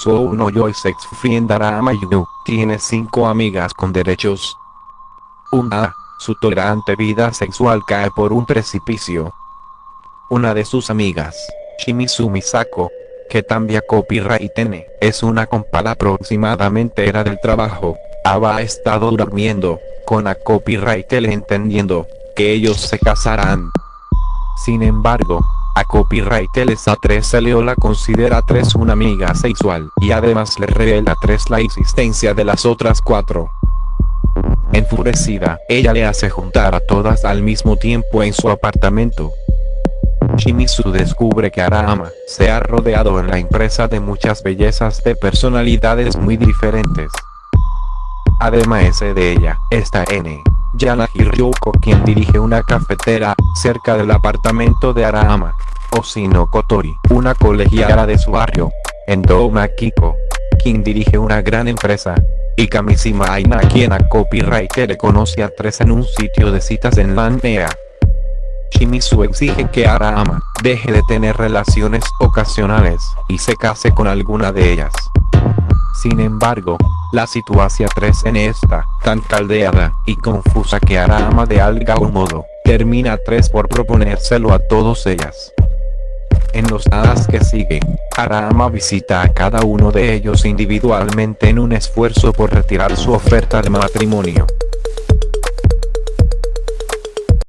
So uno yo sex friend Arama Yu, tiene cinco amigas con derechos. Una, su tolerante vida sexual cae por un precipicio. Una de sus amigas, Shimizu Misako, que también copyright tiene, es una compada aproximadamente era del trabajo, Aba ha estado durmiendo, con a copyright entendiendo, que ellos se casarán. Sin embargo, a Copyright a 3 se considera a 3 una amiga sexual y además le revela a 3 la existencia de las otras 4. Enfurecida, ella le hace juntar a todas al mismo tiempo en su apartamento. Shimizu descubre que Arama se ha rodeado en la empresa de muchas bellezas de personalidades muy diferentes. Además de ella, está N. Yana Hiryoko quien dirige una cafetera, cerca del apartamento de Arama. Osino Kotori, una colegiala de su barrio. Endoma Kiko, quien dirige una gran empresa. Y Kamishima Aina quien a copyright le conoce a tres en un sitio de citas en Landea. Shimizu exige que Arama deje de tener relaciones ocasionales y se case con alguna de ellas. Sin embargo, la situación 3 en esta, tan caldeada y confusa que Arama de algún modo, termina 3 por proponérselo a todos ellas. En los hadas que siguen, Arama visita a cada uno de ellos individualmente en un esfuerzo por retirar su oferta de matrimonio.